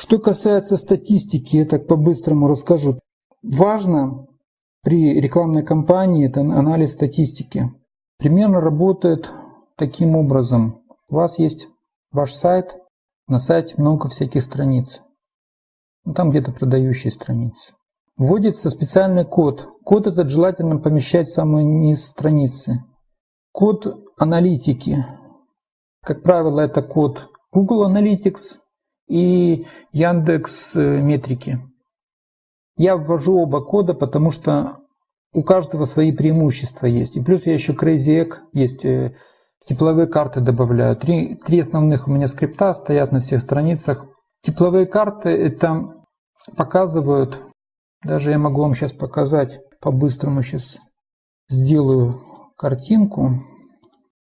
Что касается статистики, я так по-быстрому расскажу. Важно при рекламной кампании это анализ статистики. Примерно работает таким образом. У вас есть ваш сайт, на сайте много всяких страниц. Ну, там где-то продающие страницы. Вводится специальный код. Код этот желательно помещать в самый низ страницы. Код аналитики. Как правило, это код Google Analytics и Яндекс э, Метрики. Я ввожу оба кода, потому что у каждого свои преимущества есть. И плюс я еще Crazy Egg есть, э, тепловые карты добавляю. Три, три основных у меня скрипта стоят на всех страницах. Тепловые карты это показывают, даже я могу вам сейчас показать, по-быстрому сейчас сделаю картинку.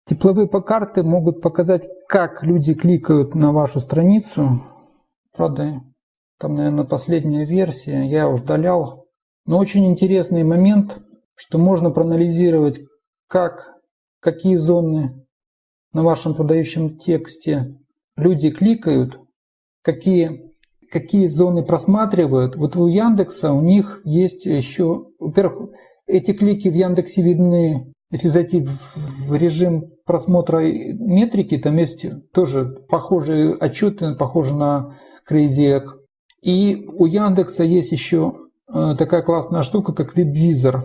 Тепловые карты могут показать, как люди кликают на вашу страницу. Правда, там, наверное, последняя версия, я удалял. Но очень интересный момент, что можно проанализировать, как, какие зоны на вашем продающем тексте люди кликают, какие, какие зоны просматривают. Вот у Яндекса у них есть еще, во-первых, эти клики в Яндексе видны, если зайти в режим просмотра метрики, там есть тоже похожие отчеты, похожие на Crazy Egg. И у Яндекса есть еще э, такая классная штука, как WebVisor.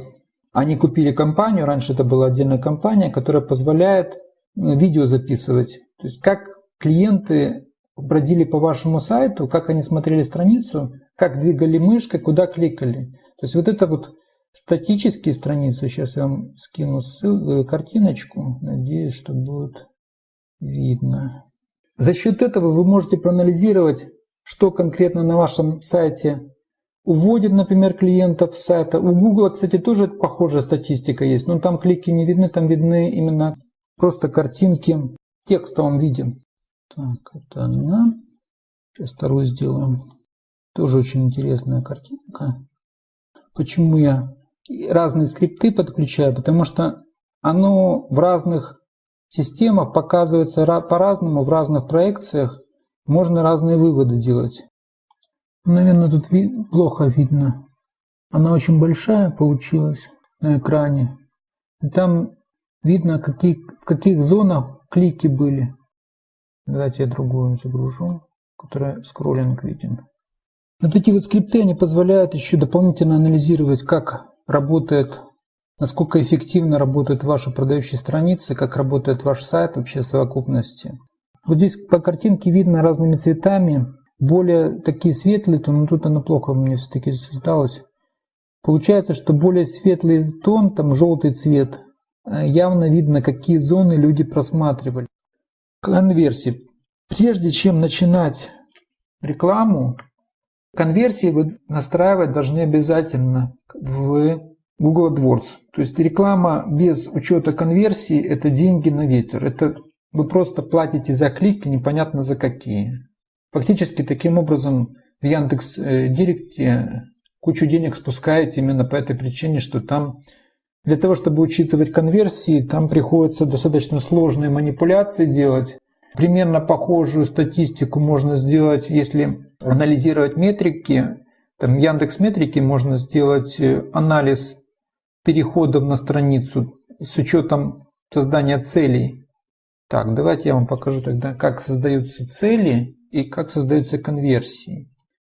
Они купили компанию, раньше это была отдельная компания, которая позволяет э, видео записывать. То есть как клиенты бродили по вашему сайту, как они смотрели страницу, как двигали мышкой, куда кликали. То есть вот это вот статические страницы, сейчас я вам скину ссылку, э, картиночку, надеюсь, что будет видно. За счет этого вы можете проанализировать что конкретно на вашем сайте уводит, например, клиентов с сайта. У Google, кстати, тоже похожая статистика есть, но там клики не видны, там видны именно просто картинки в текстовом виде. Так, это она. Сейчас вторую сделаем. Тоже очень интересная картинка. Почему я разные скрипты подключаю? Потому что оно в разных системах показывается по-разному, в разных проекциях. Можно разные выводы делать. Наверное, тут ви плохо видно. Она очень большая получилась на экране. И там видно, какие, в каких зонах клики были. Давайте я другую загружу, которая скроллинг виден. Вот эти вот скрипты, они позволяют еще дополнительно анализировать, как работает, насколько эффективно работают ваши продающие страницы, как работает ваш сайт вообще в совокупности. Вот здесь по картинке видно разными цветами. Более такие светлые, то, но тут оно плохо мне все-таки создалось. Получается, что более светлый тон, там желтый цвет, э, явно видно, какие зоны люди просматривали. Конверсии. Прежде чем начинать рекламу, конверсии вы настраивать должны обязательно в Google AdWords. То есть реклама без учета конверсии – это деньги на ветер. Это вы просто платите за клики, непонятно за какие. Фактически таким образом в Яндекс э, Директе кучу денег спускаете именно по этой причине, что там для того, чтобы учитывать конверсии, там приходится достаточно сложные манипуляции делать. Примерно похожую статистику можно сделать, если анализировать метрики. Там Яндекс Метрики можно сделать э, анализ переходов на страницу с учетом создания целей так, давайте я вам покажу тогда, как создаются цели и как создаются конверсии.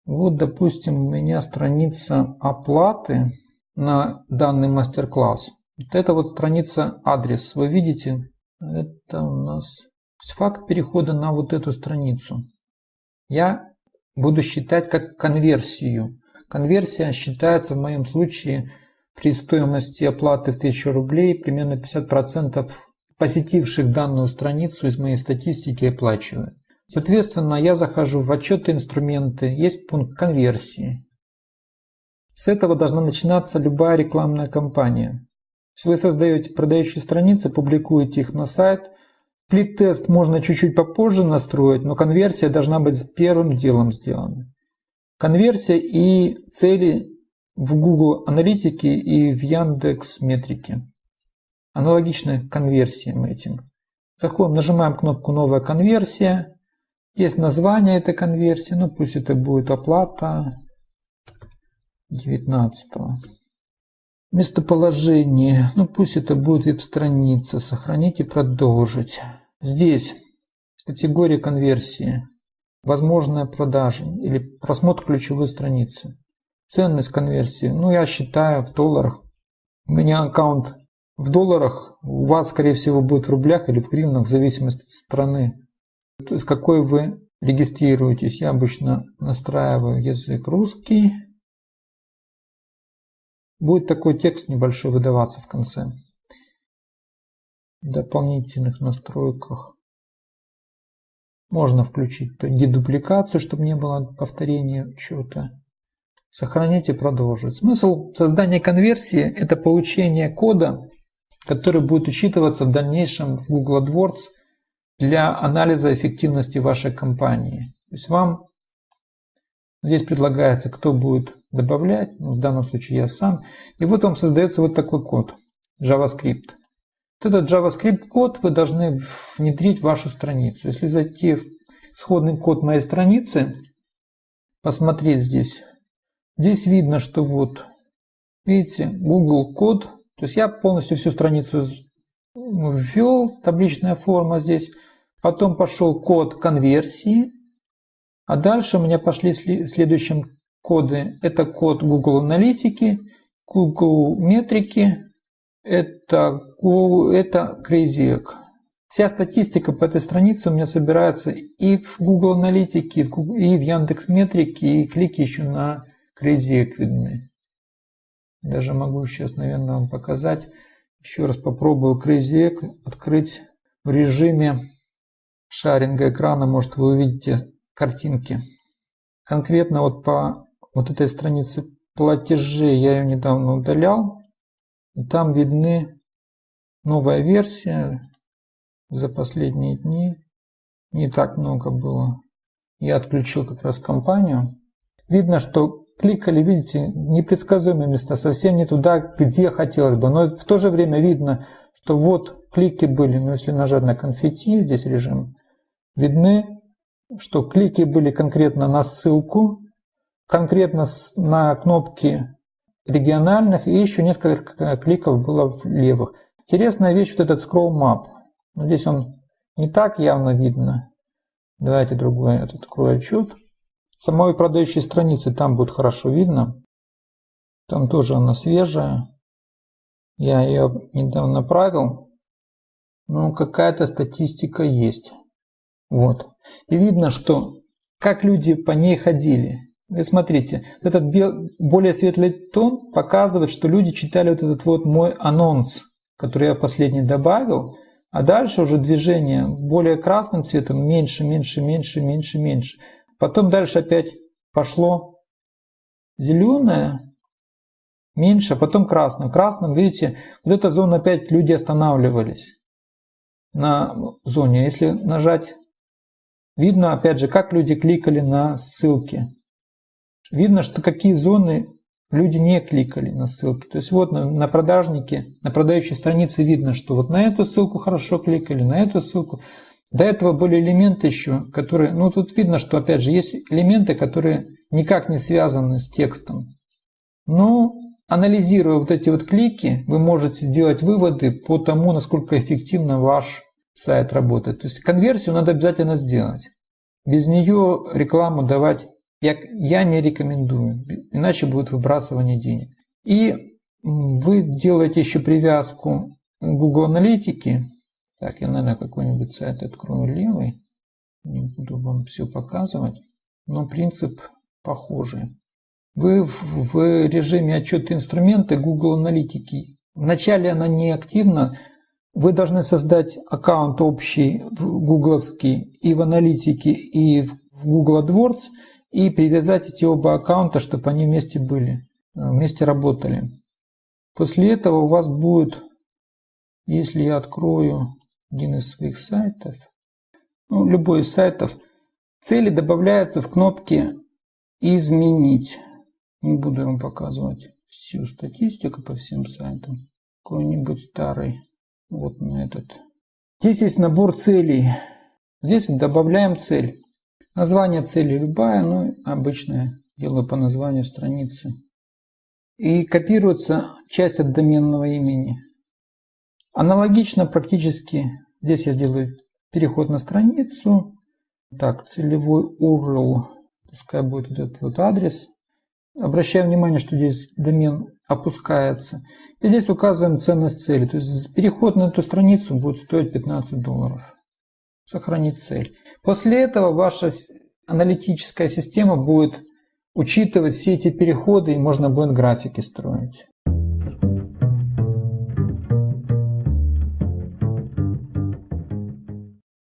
Вот, допустим, у меня страница оплаты на данный мастер-класс. Вот это вот страница адрес. Вы видите, это у нас факт перехода на вот эту страницу. Я буду считать как конверсию. Конверсия считается в моем случае при стоимости оплаты в 1000 рублей примерно 50% посетивших данную страницу из моей статистики оплачивают. Соответственно, я захожу в отчеты инструменты, есть пункт конверсии. С этого должна начинаться любая рекламная кампания. Вы создаете продающие страницы, публикуете их на сайт. Сплит-тест можно чуть-чуть попозже настроить, но конверсия должна быть первым делом сделана. Конверсия и цели в Google Аналитике и в Яндекс Метрике аналогично конверсиям этим. Заходим, нажимаем кнопку «Новая конверсия». Есть название этой конверсии, ну пусть это будет оплата 19. Местоположение, ну пусть это будет веб-страница, сохранить и продолжить. Здесь категория конверсии, возможная продажа или просмотр ключевой страницы. Ценность конверсии, ну я считаю в долларах. У меня аккаунт в долларах, у вас скорее всего будет в рублях или в гривнах, в зависимости от страны. То есть какой вы регистрируетесь. Я обычно настраиваю язык русский. Будет такой текст небольшой выдаваться в конце. Дополнительных настройках можно включить дедупликацию, чтобы не было повторения чего-то. Сохранить и продолжить. Смысл создания конверсии – это получение кода, который будет учитываться в дальнейшем в Google AdWords – для анализа эффективности вашей компании. То есть вам здесь предлагается, кто будет добавлять, ну, в данном случае я сам. И вот вам создается вот такой код JavaScript. Вот этот JavaScript код вы должны внедрить в вашу страницу. Если зайти в исходный код моей страницы, посмотреть здесь, здесь видно, что вот, видите, Google код, то есть я полностью всю страницу ввел, табличная форма здесь, Потом пошел код конверсии. А дальше у меня пошли следующим коды. Это код Google Аналитики, Google Метрики, это, это Crazy Egg. Вся статистика по этой странице у меня собирается и в Google Аналитике, и в Яндекс Метрике, и клики еще на Crazy Egg видны. Даже могу сейчас, наверное, вам показать. Еще раз попробую Crazy Egg открыть в режиме шаринга экрана, может вы увидите картинки. Конкретно вот по вот этой странице платежей я ее недавно удалял. И там видны новая версия за последние дни. Не так много было. Я отключил как раз компанию. Видно, что кликали, видите, непредсказуемые места, совсем не туда, где хотелось бы. Но в то же время видно, что вот клики были, но если нажать на конфетти, здесь режим видны, что клики были конкретно на ссылку, конкретно на кнопки региональных и еще несколько кликов было в левых. Интересная вещь вот этот scroll map. Здесь он не так явно видно. Давайте другой этот открою отчет. Самой продающей страницы там будет хорошо видно. Там тоже она свежая. Я ее недавно направил. Ну, какая-то статистика есть. Вот. И видно, что как люди по ней ходили. Вы смотрите, этот более светлый тон показывает, что люди читали вот этот вот мой анонс, который я последний добавил, а дальше уже движение более красным цветом, меньше, меньше, меньше, меньше, меньше. Потом дальше опять пошло зеленое, меньше, а потом красным. Красным, видите, вот эта зона опять люди останавливались на зоне. Если нажать Видно, опять же, как люди кликали на ссылки. Видно, что какие зоны люди не кликали на ссылки. То есть вот на, на продажнике, на продающей странице видно, что вот на эту ссылку хорошо кликали, на эту ссылку. До этого были элементы еще, которые, ну тут видно, что опять же есть элементы, которые никак не связаны с текстом. Но анализируя вот эти вот клики, вы можете сделать выводы по тому, насколько эффективно ваш сайт работает. То есть конверсию надо обязательно сделать. Без нее рекламу давать я, я не рекомендую, иначе будет выбрасывание денег. И вы делаете еще привязку Google Аналитики. Так, я, наверное, какой-нибудь сайт открою левый. Не буду вам все показывать. Но принцип похожий. Вы в, в режиме отчета инструменты Google Аналитики. Вначале она не активна, вы должны создать аккаунт общий в гугловский и в аналитике, и в Google AdWords, и привязать эти оба аккаунта, чтобы они вместе были, э, вместе работали. После этого у вас будет, если я открою один из своих сайтов, ну, любой из сайтов, цели добавляются в кнопке «Изменить». Не буду вам показывать всю статистику по всем сайтам. Какой-нибудь старый вот на этот. Здесь есть набор целей. Здесь добавляем цель. Название цели любая, ну, обычное, делаю по названию страницы. И копируется часть от доменного имени. Аналогично практически, здесь я сделаю переход на страницу. Так, целевой URL, пускай будет этот вот адрес. Обращаю внимание, что здесь домен опускается. И здесь указываем ценность цели. То есть переход на эту страницу будет стоить 15 долларов. Сохранить цель. После этого ваша аналитическая система будет учитывать все эти переходы и можно будет графики строить.